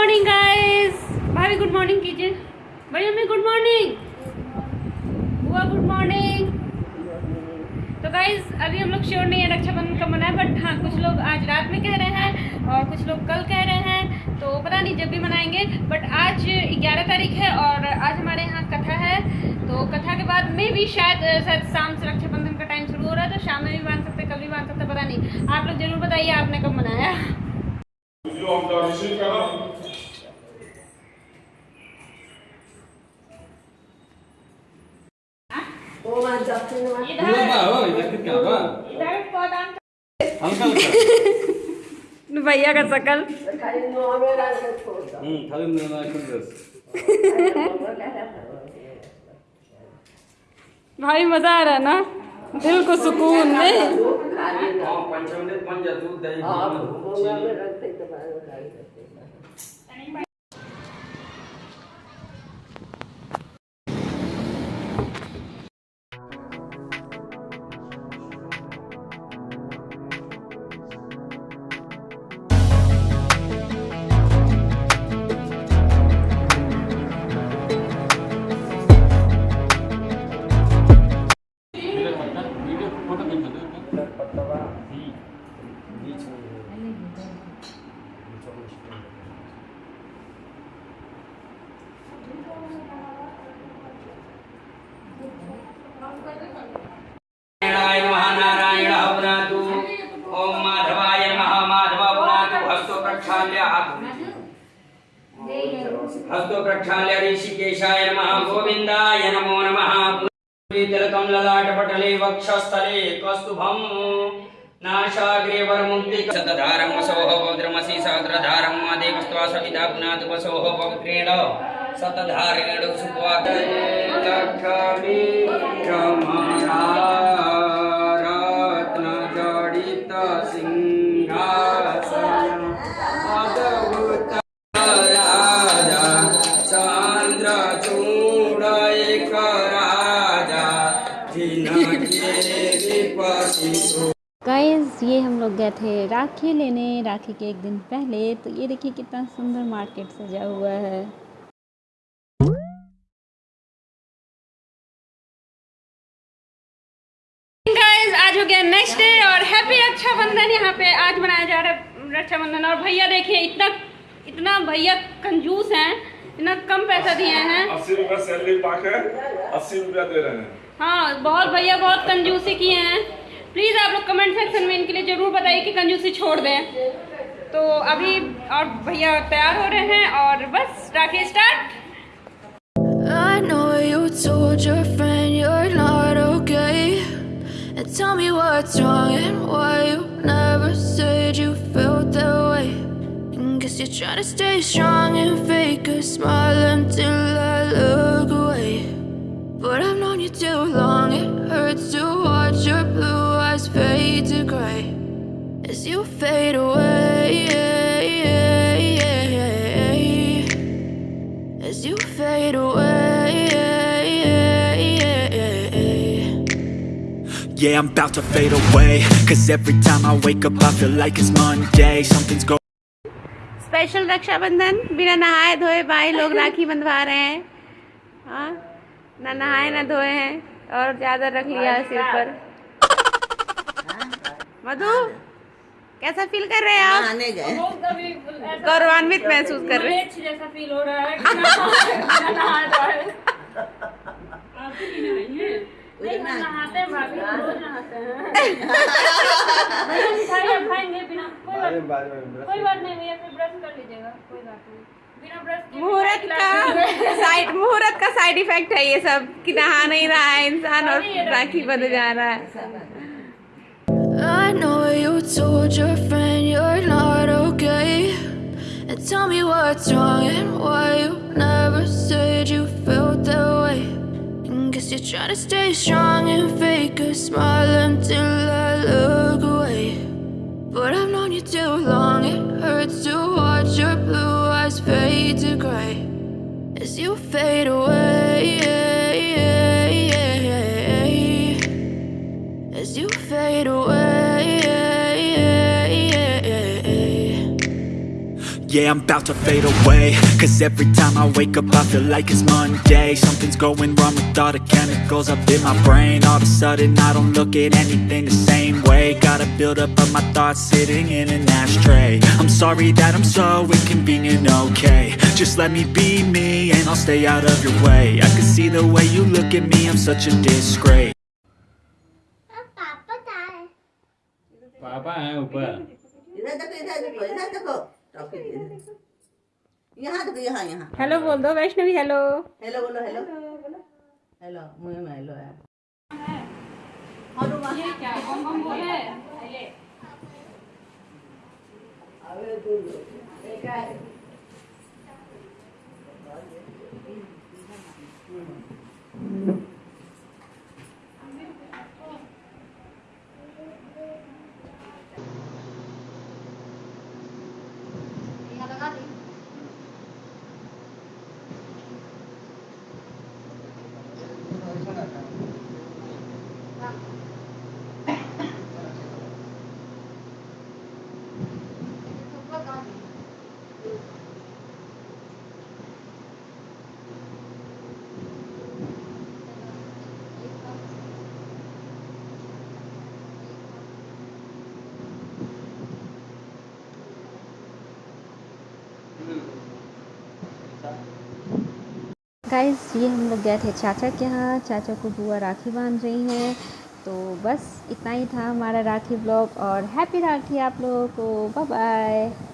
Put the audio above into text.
Morning guys भाभी good morning कीजिए। भैया, मैं गुड मॉर्निंग बुआ गुड मॉर्निंग तो गाइस अभी हम लोग श्योर नहीं है रक्षाबंधन कब मनाए बट हाँ कुछ लोग आज रात में कह रहे हैं और कुछ लोग कल कह रहे हैं तो पता नहीं जब भी मनाएँगे बट आज 11 तारीख है और आज हमारे यहाँ कथा है। तो कथा के बाद में भी शायद शायद शाम से रक्षाबंधन का टाइम शुरू हो रहा है तो शाम में भी बाँध सकते कल भी बाँध सकते पता नहीं। आप लोग ज़रूर बताइए आपने कब मनाया। भैया का शकल। कुंदस. भाई मज़ा आ रहा है ना? दिल को सुकून नहीं प्रक्षाल्य हस्तो प्रक्षाल्य ऋषिकेशाय नमः गोविन्दाय नमो नमः तिलकं ललाटपटले वक्षस्थले कौस्तुभम् नाशाग्रे वरमुक्ति शतधारं वसोः पवित्रमसि सहस्रधारं देवस्त्वा सविता पुनातु वसोः पवित्रेण शतधारेण सुप्वात गाइस ये हम लोग गए थे राखी लेने। राखी के एक दिन पहले। तो ये देखिए कितना सुंदर मार्केट सजा हुआ है। गाइस आज हो गया नेक्स्ट डे और हैप्पी रक्षाबंधन यहाँ पे आज मनाया जा रहा है रक्षाबंधन। और भैया देखिए इतना इतना भैया कंजूस हैं इतना कम पैसा दिए हैं। अस्सी रुपया सैलरी पाके अस्सी रुपया दे रहे हैं। हाँ बहुत भैया बहुत कंजूसी किए हैं प्लीज़ आप लोग कमेंट सेक्शन में इनके लिए ज़रूर बताइए कि कंजूसी छोड़ दें तो अभी और भैया तैयार हो रहे हैं और बस rakhi start tell me what's wrong and why you never said you felt that way. And guess you're trying to stay strong and fake a smile until I look away. But I've known you too long, it hurts to watch your blue eyes fade to gray as you fade away. As you fade away. Yeah, I'm about to fade away Cause every time I wake up I feel like it's Monday Something's going special Rakshabandhan बिना नहाए धोए भाई लोग राखी बंधवा रहे हैं हाँ ना नहाए ना धोए हैं और चादर रख लिया है सिर पर। मधु कैसा फील कर रहे हैं आप? गए। गौरवान्वित महसूस कर रहे हैं। जैसा फील हो रहा है हैं। हैं बिना कोई बात नहीं भैया फिर ब्रश कर लीजिएगा कोई बात नहीं। मुहूर्त का साइड मुहूर्त का साइड इफेक्ट है ये सब कि नहा नहीं रहा है इंसान और राखी बंध जा रहा है I know you told your friend you're not okay. And tell me what's wrong and why you never said you felt that way. And guess you're trying to stay strong and fake a smile until I look away. But I've known you too long, it hurts to watch your blue eyes fade to gray as you fade away. As you fade away. Yeah, I'm about to fade away Cause every time I wake up I feel like it's Monday Something's going wrong with all the chemicals up in my brain All of a sudden I don't look at anything the same way Got a buildup of my thoughts sitting in an ashtray I'm sorry that I'm so inconvenient, okay Just let me be me and I'll stay out of your way I can see the way you look at me, I'm such a disgrace पापा है ऊपर इधर देखो इधर देखो इधर देखो toffee यहाँ देखो यहाँ यहाँ। हेलो बोल दो वैष्णवी हेलो हेलो बोलो हेलो हेलो मुँह में हेलो है। क्या? बम बम बोले गाइस ये हम लोग गए थे चाचा के यहाँ। चाचा को बुआ राखी बाँध रही हैं। तो बस इतना ही था हमारा राखी ब्लॉग और हैप्पी राखी आप लोगों को। Bye bye